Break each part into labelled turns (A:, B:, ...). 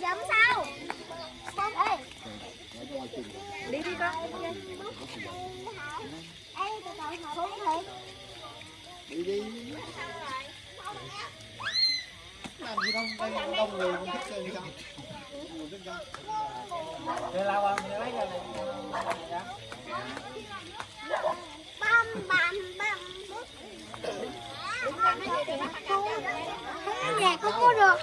A: cầm giùm sau Ê.
B: đi đi con.
A: Ê, từ từ hồi thiệt
C: đi. Đi làm gì đâu đây là đông người cũng thích chơi gì đâu.
D: Để lao qua mình lấy ra này.
A: băm băm băm không nhạc không có được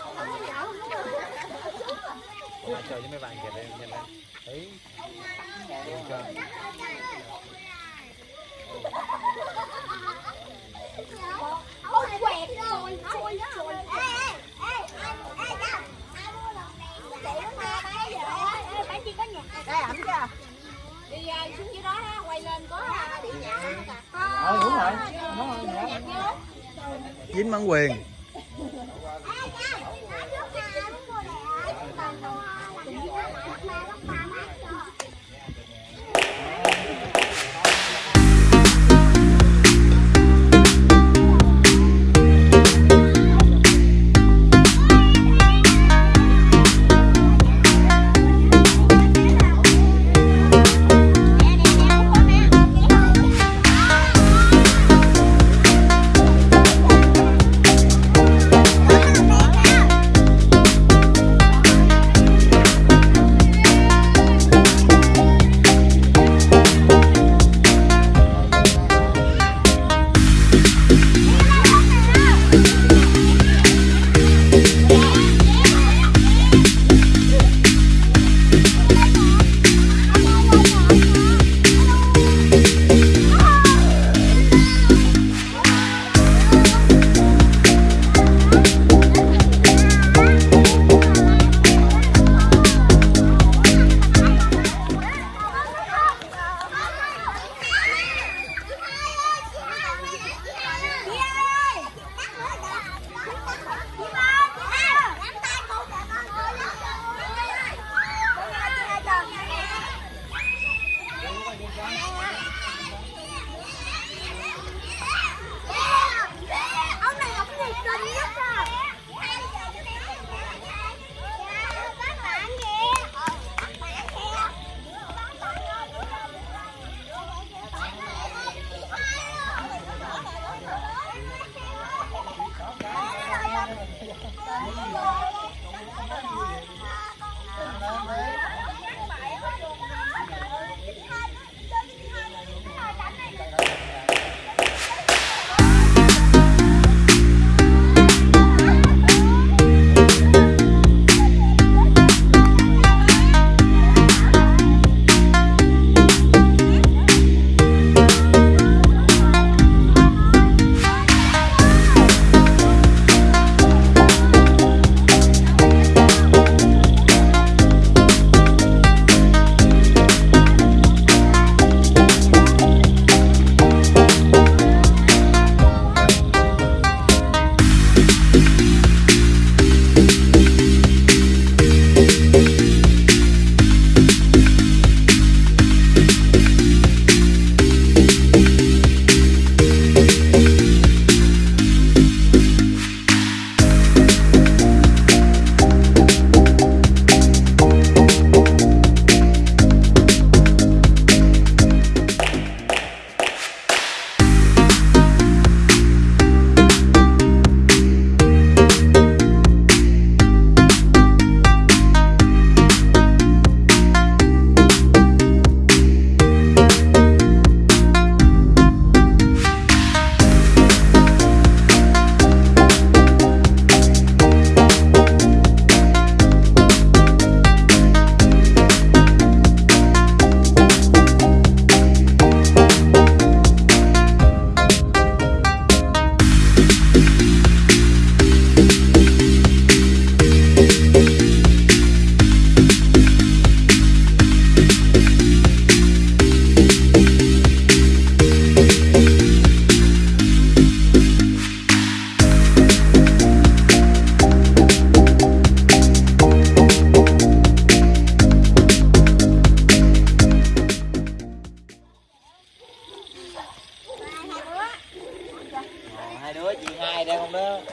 D: mà chờ với mấy bạn kìa đây nhìn lên. Đấy. Được chưa?
A: Ôi, quẹt rồi, xui, xui. Ê, ê, ê, ê, đâu? Ai mua lọt đèn? Chị nó nghe bây giờ. Ê, phải chi có nhạc.
B: đây ẩm chưa
A: Đi xuống dưới đó quay lên có điện nhạc.
D: Ờ, đúng rồi. Đúng rồi.
C: Dính bản quyền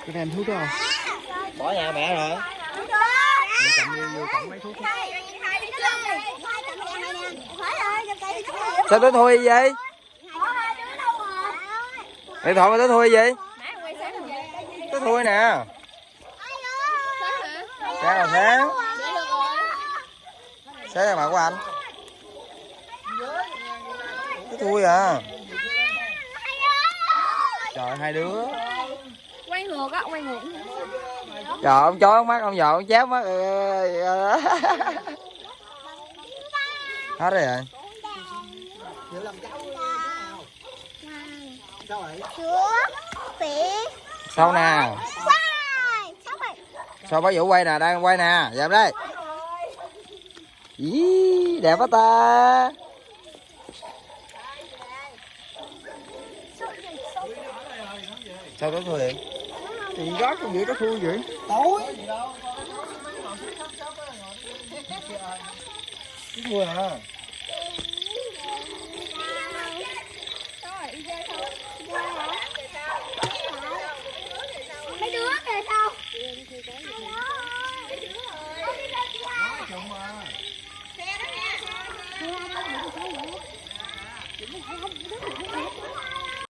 A: các em thuốc đó không
E: bỏ nhà mẹ rồi
A: Mẹ cầm đi vô cổng mấy thuốc
F: sao tới thui vậy? Điện thoại mà tới thui vậy. Tới thui nè. Sáng là sáng? Sáng là mặt của anh? Tới thui à trời hai đứa.
B: Quay ngược á quay ngược.
F: Trời ông chó mắt ông giò ông chép mắt Ừ, ừ. hết rồi rồi
A: Hiểu làm cháu Sao
F: sau nè.
G: Sao vậy
F: sao bá vũ quay nè đang quay nè. Dẹp đây. Ý, đẹp quá ta sao có người
A: thì đó con nghĩ có thui vậy. Tối.
F: Thui à
G: mấy đứa về sau Xe đó nha. Xe đó nha.